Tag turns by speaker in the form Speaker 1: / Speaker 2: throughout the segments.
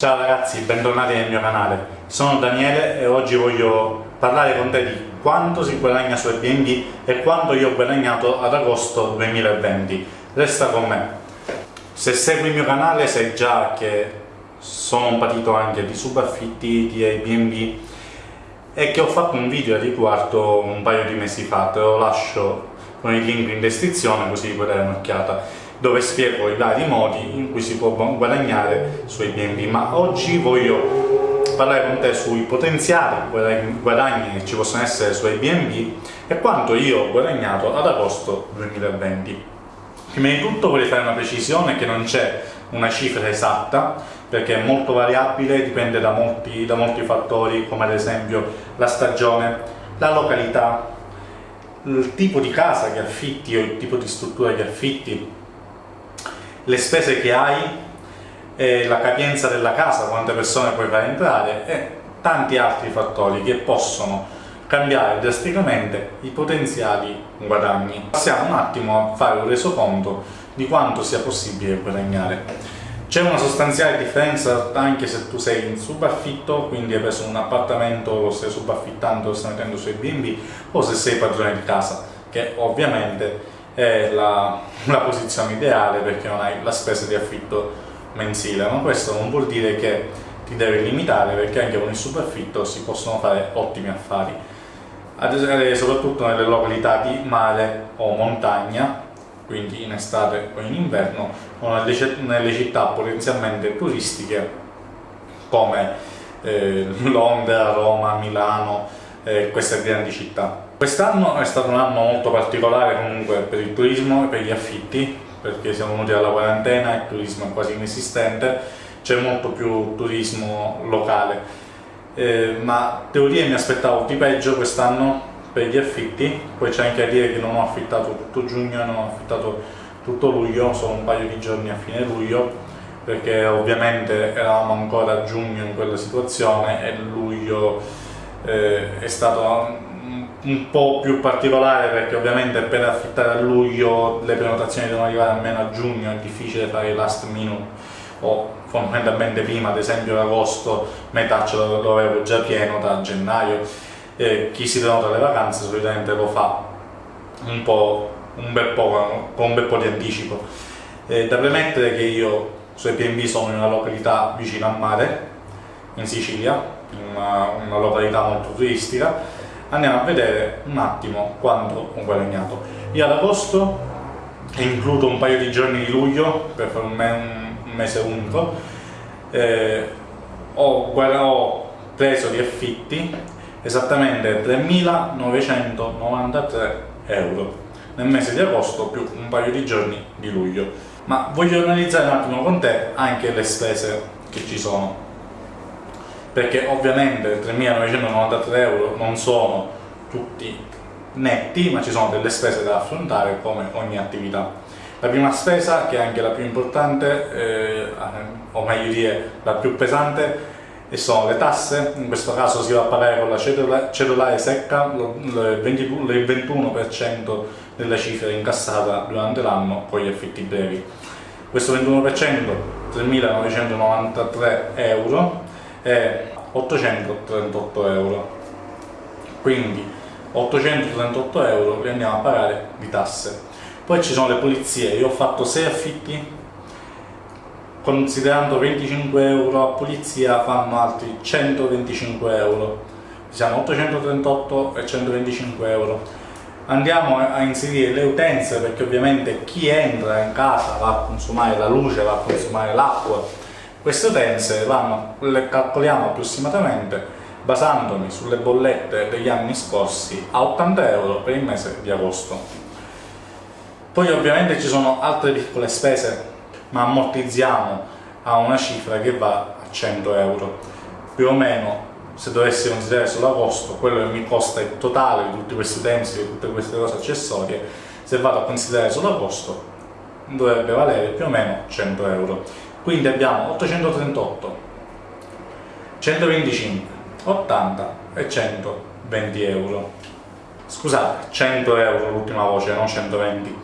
Speaker 1: Ciao ragazzi, bentornati nel mio canale. Sono Daniele e oggi voglio parlare con te di quanto si guadagna su Airbnb e quanto io ho guadagnato ad agosto 2020. Resta con me. Se segui il mio canale sai già che sono un patito anche di subaffitti, di Airbnb e che ho fatto un video a riguardo un paio di mesi fa, te lo lascio con il link in descrizione così puoi dare un'occhiata dove spiego i vari modi in cui si può guadagnare su Airbnb, ma oggi voglio parlare con te sui potenziali guadagni che ci possono essere su Airbnb e quanto io ho guadagnato ad agosto 2020. Prima di tutto voglio fare una precisione che non c'è una cifra esatta perché è molto variabile, dipende da molti, da molti fattori come ad esempio la stagione, la località, il tipo di casa che affitti o il tipo di struttura che affitti, le spese che hai, la capienza della casa, quante persone puoi far entrare e tanti altri fattori che possono cambiare drasticamente i potenziali guadagni. Passiamo un attimo a fare un resoconto di quanto sia possibile guadagnare. C'è una sostanziale differenza anche se tu sei in subaffitto, quindi hai preso un appartamento, lo stai subaffittando, lo stai mettendo su Airbnb, o se sei padrone di casa, che ovviamente è la, la posizione ideale perché non hai la spesa di affitto mensile, ma questo non vuol dire che ti devi limitare perché anche con il subaffitto si possono fare ottimi affari, soprattutto nelle località di mare o montagna, quindi in estate o in inverno, o nelle, nelle città potenzialmente turistiche come eh, Londra, Roma, Milano, eh, queste grandi città. Quest'anno è stato un anno molto particolare comunque per il turismo e per gli affitti, perché siamo venuti dalla quarantena, il turismo è quasi inesistente, c'è molto più turismo locale. Eh, ma devo dire mi aspettavo di peggio quest'anno per gli affitti, poi c'è anche da dire che non ho affittato tutto giugno, non ho affittato tutto luglio, solo un paio di giorni a fine luglio, perché ovviamente eravamo ancora a giugno in quella situazione e luglio eh, è stato un po' più particolare perché ovviamente per affittare a luglio le prenotazioni devono arrivare almeno a giugno, è difficile fare il last minute o fondamentalmente prima, ad esempio ad agosto, metà ce lo avevo già pieno da gennaio. Eh, chi si prenota le vacanze solitamente lo fa un po', un bel po', con un bel po' di anticipo. Eh, da premettere che io su Airbnb sono in una località vicino al mare, in Sicilia, una, una località molto turistica, andiamo a vedere un attimo quanto ho guadagnato. Io ad agosto includo un paio di giorni di luglio per fare un, me un mese unico eh, ho, ho preso di affitti esattamente 3.993 euro. Nel mese di agosto più un paio di giorni di luglio. Ma voglio analizzare un attimo con te anche le spese che ci sono perché ovviamente 3.993 euro non sono tutti netti, ma ci sono delle spese da affrontare come ogni attività. La prima spesa, che è anche la più importante, eh, o meglio dire la più pesante, sono le tasse, in questo caso si va a pagare con la cedolare secca il 21% della cifra incassata durante l'anno con gli affitti brevi. Questo 21%, 3.993 euro, è 838 euro. Quindi 838 euro li andiamo a pagare di tasse. Poi ci sono le pulizie. Io ho fatto 6 affitti. Considerando 25 euro a pulizia fanno altri 125 euro. Siamo 838 e 125 euro. Andiamo a inserire le utenze perché ovviamente chi entra in casa va a consumare la luce, va a consumare l'acqua queste utenze vanno, le calcoliamo approssimatamente basandomi sulle bollette degli anni scorsi a 80 euro per il mese di agosto. Poi ovviamente ci sono altre piccole spese, ma ammortizziamo a una cifra che va a 100 euro. Più o meno, se dovessi considerare solo agosto, quello che mi costa il totale di tutti questi utensili, di tutte queste cose accessorie, se vado a considerare solo agosto, dovrebbe valere più o meno 100 euro quindi abbiamo 838 125 80 e 120 euro scusate 100 euro l'ultima voce non 120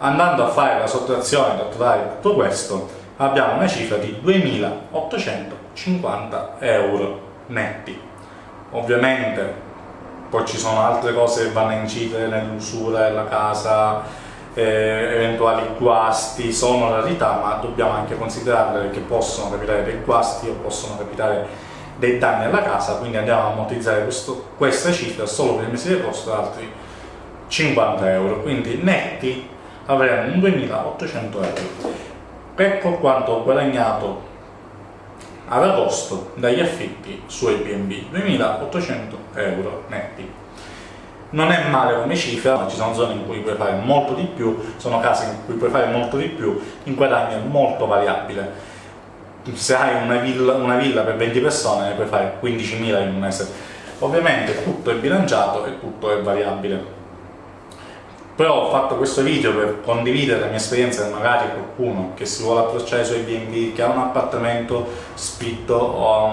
Speaker 1: andando a fare la sottrazione da totale tutto questo abbiamo una cifra di 2800 50 euro netti. Ovviamente poi ci sono altre cose che vanno a incidere nell'usura della casa, eh, eventuali guasti, sono rarità, ma dobbiamo anche considerare che possono capitare dei guasti o possono capitare dei danni alla casa, quindi andiamo a ammortizzare questo, questa cifra solo per il mese di agosto altri 50 euro, quindi netti avremo un 2800 euro. Ecco quanto ho guadagnato ad agosto dagli affitti su Airbnb, 2800 euro netti. Non è male come cifra, ci sono zone in cui puoi fare molto di più, sono case in cui puoi fare molto di più, in guadagno è molto variabile. Se hai una villa, una villa per 20 persone ne puoi fare 15.000 in un mese. Ovviamente tutto è bilanciato e tutto è variabile però ho fatto questo video per condividere la mia esperienza e magari qualcuno che si vuole approcciare sui B&B, che ha un appartamento spitto o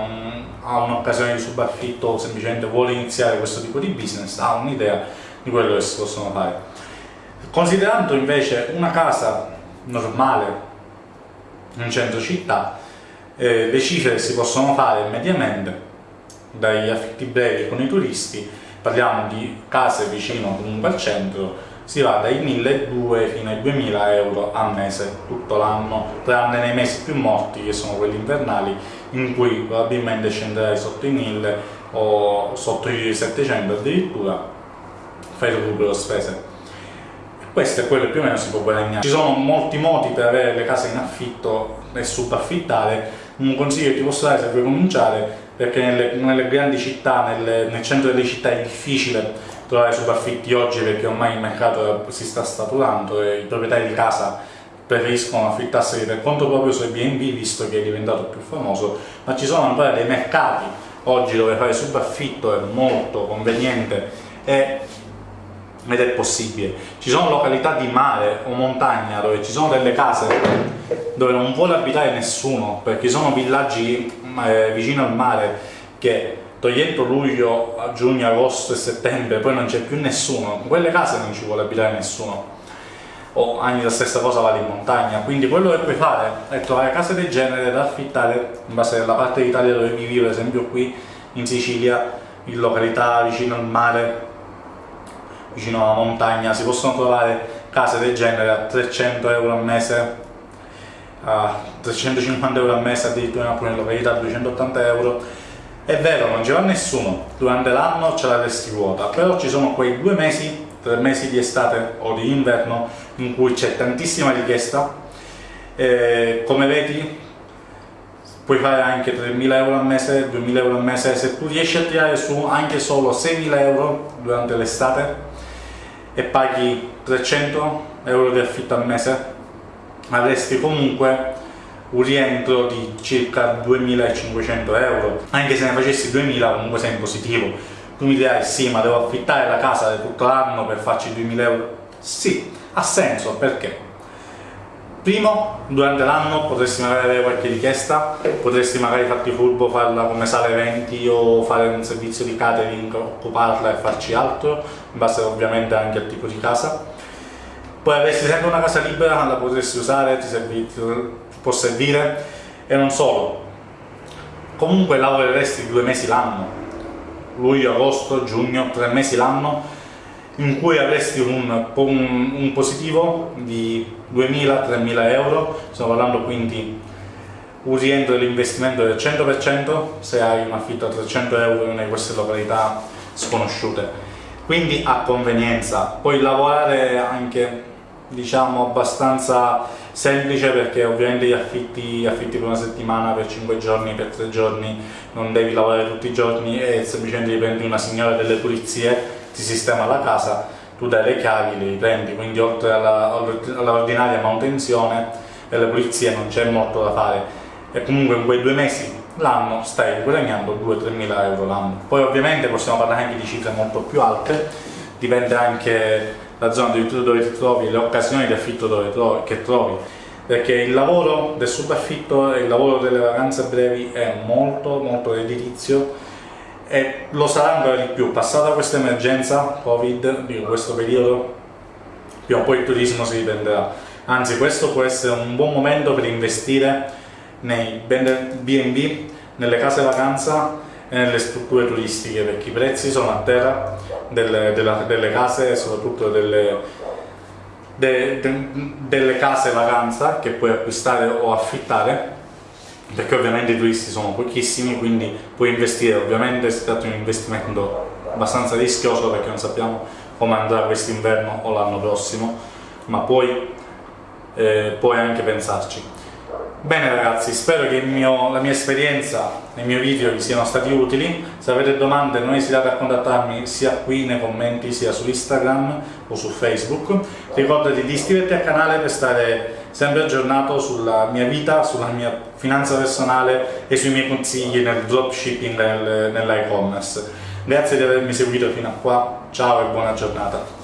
Speaker 1: ha un'occasione di subaffitto o semplicemente vuole iniziare questo tipo di business, ha un'idea di quello che si possono fare. Considerando invece una casa normale in centro città, eh, le cifre che si possono fare mediamente dagli affitti brevi con i turisti, parliamo di case vicino comunque al centro, si va dai 1200 fino ai 2000 euro al mese tutto l'anno, tranne nei mesi più morti che sono quelli invernali in cui probabilmente scenderai sotto i 1000 o sotto i 700 addirittura fai recupero spese. Questo è quello che più o meno si può guadagnare. Ci sono molti modi per avere le case in affitto e subaffittare un consiglio che ti posso dare se vuoi cominciare perché nelle, nelle grandi città, nelle, nel centro delle città è difficile trovare subaffitti oggi perché ormai il mercato si sta saturando e i proprietari di casa preferiscono affittarsi per conto proprio su Airbnb visto che è diventato più famoso, ma ci sono ancora dei mercati oggi dove fare subaffitto è molto conveniente e, ed è possibile. Ci sono località di mare o montagna dove ci sono delle case dove non vuole abitare nessuno perché sono villaggi eh, vicino al mare che togliendo luglio, giugno, agosto e settembre, poi non c'è più nessuno, in quelle case non ci vuole abitare nessuno. O anche la stessa cosa vale in montagna, quindi quello che puoi fare è trovare case del genere da affittare in base alla parte d'Italia dove vivi, per esempio qui in Sicilia, in località vicino al mare, vicino alla montagna, si possono trovare case del genere a 300 euro al mese, a 350 euro al mese, addirittura in alcune località a 280 euro, è vero, non ci va nessuno, durante l'anno ce la resti vuota, però ci sono quei due mesi, tre mesi di estate o di inverno, in cui c'è tantissima richiesta. E, come vedi, puoi fare anche 3.000 euro al mese, 2.000 euro al mese, se tu riesci a tirare su anche solo 6.000 euro durante l'estate e paghi 300 euro di affitto al mese, avresti comunque un rientro di circa 2500 euro. Anche se ne facessi 2000 comunque sei in positivo. Tu mi dirai sì ma devo affittare la casa tutto l'anno per farci 2000 euro. Sì, ha senso perché? Primo, durante l'anno potresti magari avere qualche richiesta potresti magari farti furbo farla come sala eventi o fare un servizio di catering occuparla e farci altro in base ovviamente anche al tipo di casa. Poi avresti sempre una casa libera la potresti usare, ti, servi, può servire? E non solo. Comunque lavoreresti due mesi l'anno. Luglio, agosto, giugno, tre mesi l'anno in cui avresti un, un, un positivo di 2.000-3.000 euro. Stiamo parlando quindi un rientro dell'investimento del 100% se hai un affitto a 300 euro in queste località sconosciute. Quindi a convenienza. Puoi lavorare anche diciamo abbastanza semplice perché ovviamente gli affitti, affitti per una settimana, per 5 giorni, per 3 giorni non devi lavorare tutti i giorni e semplicemente prendi una signora delle pulizie, ti sistema la casa, tu dai le chiavi, le prendi, quindi oltre all'ordinaria alla manutenzione e le pulizie non c'è molto da fare e comunque in quei due mesi l'anno stai guadagnando 2-3 mila euro l'anno. Poi ovviamente possiamo parlare anche di cifre molto più alte, dipende anche la zona dove ti trovi, le occasioni di affitto trovi, che trovi, perché il lavoro del subaffitto e il lavoro delle vacanze brevi è molto molto redditizio e lo sarà ancora di più, passata questa emergenza Covid, di questo periodo, prima o poi il turismo si riprenderà, anzi questo può essere un buon momento per investire nei B&B nelle case vacanza nelle strutture turistiche perché i prezzi sono a terra delle, della, delle case soprattutto delle, de, de, delle case vacanza che puoi acquistare o affittare perché ovviamente i turisti sono pochissimi quindi puoi investire. Ovviamente si tratta di un investimento abbastanza rischioso perché non sappiamo come andrà quest'inverno o l'anno prossimo ma puoi, eh, puoi anche pensarci Bene ragazzi, spero che mio, la mia esperienza nei miei video vi siano stati utili. Se avete domande non esitate a contattarmi sia qui nei commenti sia su Instagram o su Facebook. Ricordati di iscriverti al canale per stare sempre aggiornato sulla mia vita, sulla mia finanza personale e sui miei consigli nel dropshipping e nell'e-commerce. Grazie di avermi seguito fino a qua, ciao e buona giornata.